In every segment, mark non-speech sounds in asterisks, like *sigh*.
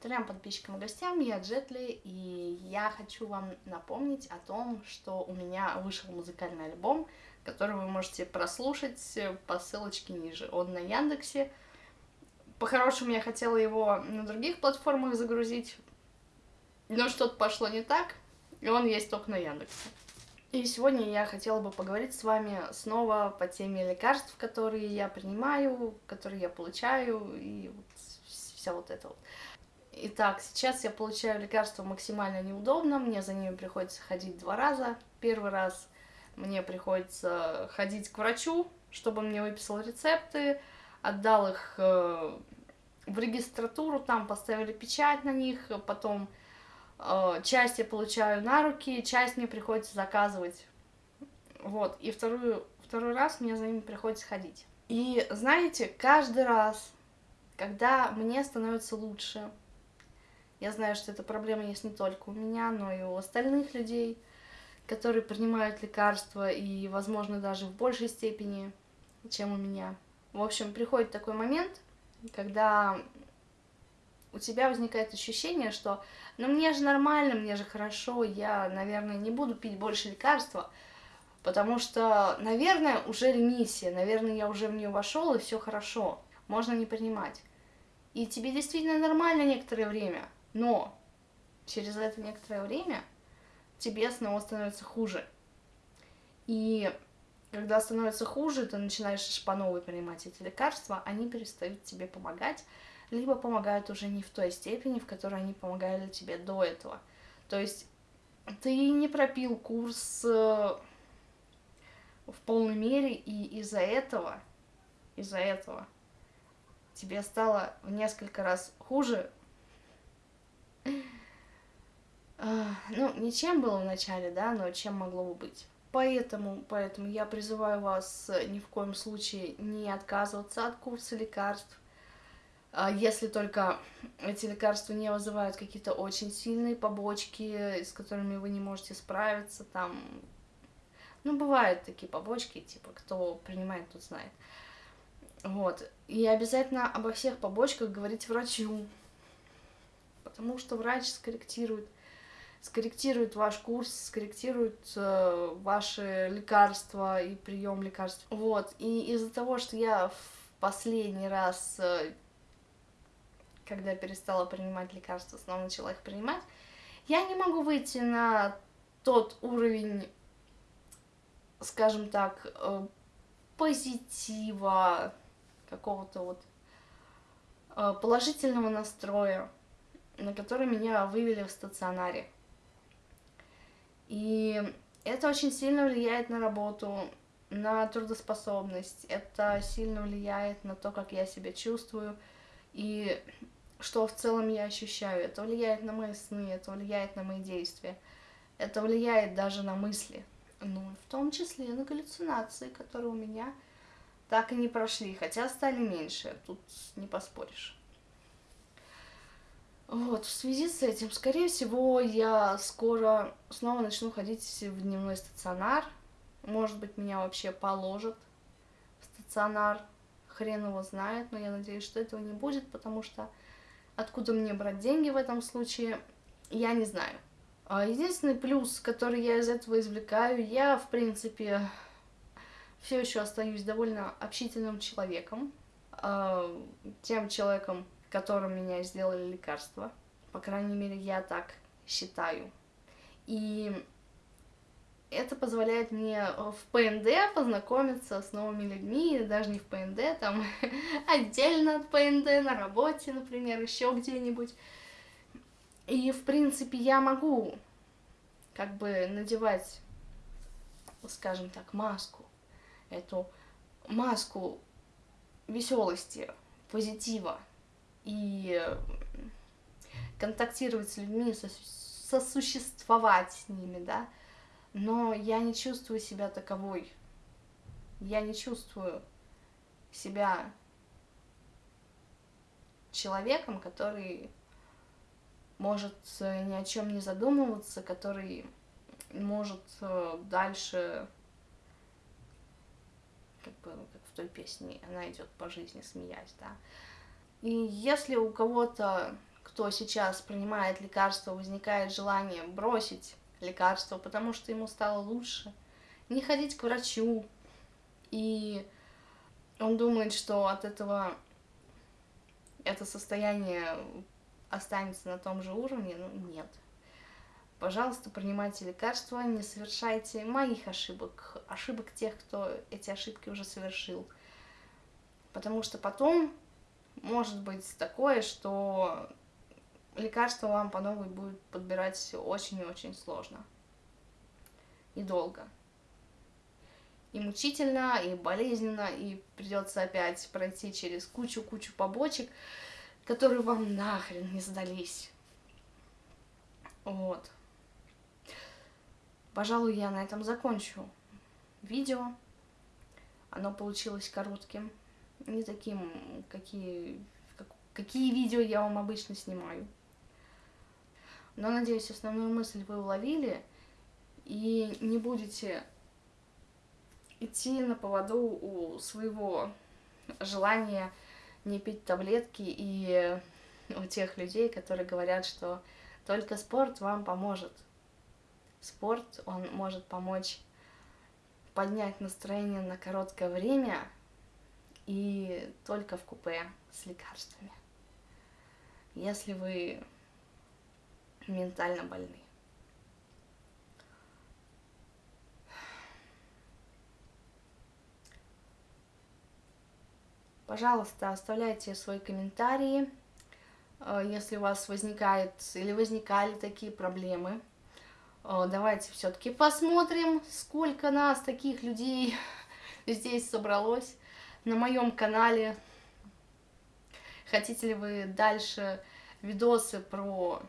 Трем подписчикам и гостям, я Джетли, и я хочу вам напомнить о том, что у меня вышел музыкальный альбом, который вы можете прослушать по ссылочке ниже. Он на Яндексе. По-хорошему, я хотела его на других платформах загрузить, но что-то пошло не так, и он есть только на Яндексе. И сегодня я хотела бы поговорить с вами снова по теме лекарств, которые я принимаю, которые я получаю, и вот вся вот это вот. Итак, сейчас я получаю лекарства максимально неудобно, мне за ними приходится ходить два раза. Первый раз мне приходится ходить к врачу, чтобы он мне выписал рецепты, отдал их э, в регистратуру, там поставили печать на них, потом Э, часть я получаю на руки, часть мне приходится заказывать. Вот, и вторую, второй раз мне за ними приходится ходить. И знаете, каждый раз, когда мне становится лучше, я знаю, что эта проблема есть не только у меня, но и у остальных людей, которые принимают лекарства, и, возможно, даже в большей степени, чем у меня. В общем, приходит такой момент, когда у тебя возникает ощущение, что ну мне же нормально, мне же хорошо, я, наверное, не буду пить больше лекарства, потому что, наверное, уже ремиссия, наверное, я уже в нее вошел, и все хорошо, можно не принимать. И тебе действительно нормально некоторое время, но через это некоторое время тебе снова становится хуже. И когда становится хуже, ты начинаешь по новой принимать эти лекарства, они перестают тебе помогать, либо помогают уже не в той степени, в которой они помогали тебе до этого. То есть ты не пропил курс э, в полной мере, и из-за этого, из-за этого тебе стало в несколько раз хуже. Ну, не чем было вначале, да, но чем могло бы быть. Поэтому, поэтому я призываю вас ни в коем случае не отказываться от курса лекарств, а если только эти лекарства не вызывают какие-то очень сильные побочки, с которыми вы не можете справиться, там, ну, бывают такие побочки, типа, кто принимает, тот знает. Вот, и обязательно обо всех побочках говорить врачу, потому что врач скорректирует, скорректирует ваш курс, скорректирует э, ваши лекарства и прием лекарств. Вот, и из-за того, что я в последний раз э, когда перестала принимать лекарства, снова начала их принимать, я не могу выйти на тот уровень, скажем так, э, позитива, какого-то вот э, положительного настроя, на который меня вывели в стационаре. И это очень сильно влияет на работу, на трудоспособность, это сильно влияет на то, как я себя чувствую, и что в целом я ощущаю. Это влияет на мои сны, это влияет на мои действия, это влияет даже на мысли. Ну, в том числе и на галлюцинации, которые у меня так и не прошли, хотя стали меньше, тут не поспоришь. Вот, в связи с этим, скорее всего, я скоро снова начну ходить в дневной стационар. Может быть, меня вообще положат в стационар. Хрен его знает, но я надеюсь, что этого не будет, потому что Откуда мне брать деньги в этом случае, я не знаю. А единственный плюс, который я из этого извлекаю, я, в принципе, все еще остаюсь довольно общительным человеком. А, тем человеком, которым меня сделали лекарства. По крайней мере, я так считаю. И это позволяет мне в ПНД познакомиться с новыми людьми, даже не в ПНД, там *laughs* отдельно от ПНД, на работе, например, еще где-нибудь. И, в принципе, я могу как бы надевать, скажем так, маску, эту маску веселости, позитива и контактировать с людьми, сосуществовать с ними, да, но я не чувствую себя таковой. Я не чувствую себя человеком, который может э, ни о чем не задумываться, который может э, дальше, как бы, как в той песне, она идет по жизни, смеясь, да. И если у кого-то кто сейчас принимает лекарства, возникает желание бросить лекарство, потому что ему стало лучше, не ходить к врачу, и он думает, что от этого это состояние останется на том же уровне, ну нет. Пожалуйста, принимайте лекарства, не совершайте моих ошибок, ошибок тех, кто эти ошибки уже совершил. Потому что потом может быть такое, что лекарство вам по новой будет подбирать очень и очень сложно. И долго. И мучительно, и болезненно, и придется опять пройти через кучу-кучу побочек, которые вам нахрен не сдались. Вот. Пожалуй, я на этом закончу видео. Оно получилось коротким, не таким, какие, как, какие видео я вам обычно снимаю. Но, надеюсь, основную мысль вы уловили и не будете идти на поводу у своего желания не пить таблетки и у тех людей, которые говорят, что только спорт вам поможет. Спорт, он может помочь поднять настроение на короткое время и только в купе с лекарствами. Если вы ментально больны. Пожалуйста, оставляйте свои комментарии, э, если у вас возникает или возникали такие проблемы. Э, давайте все-таки посмотрим, сколько нас, таких людей, *laughs* здесь собралось на моем канале. Хотите ли вы дальше видосы про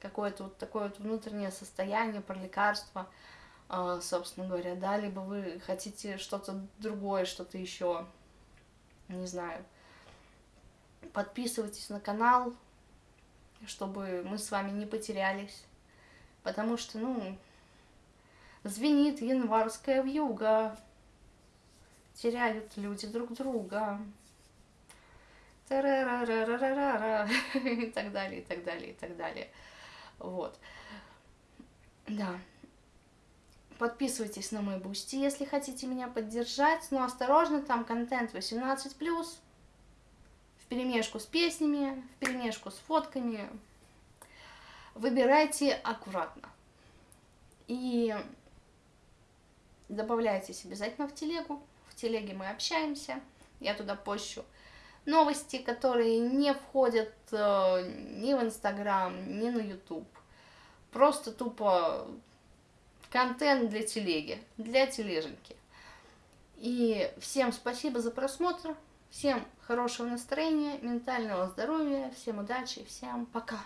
какое-то вот такое вот внутреннее состояние, про лекарства, э, собственно говоря, да, либо вы хотите что-то другое, что-то еще не знаю. Подписывайтесь на канал, чтобы мы с вами не потерялись. Потому что, ну, звенит январская вьюга. Теряют люди друг друга. *laughs* И так далее, и так далее, и так далее. Вот. Да. Подписывайтесь на мой Boosty, если хотите меня поддержать. Но осторожно, там контент 18+, в перемешку с песнями, в перемешку с фотками. Выбирайте аккуратно. И добавляйтесь обязательно в телегу. В телеге мы общаемся. Я туда пощу новости, которые не входят э, ни в Инстаграм, ни на Ютуб. Просто тупо контент для телеги, для тележеньки. И всем спасибо за просмотр, всем хорошего настроения, ментального здоровья, всем удачи, всем пока!